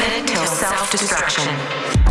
minute till self-destruction.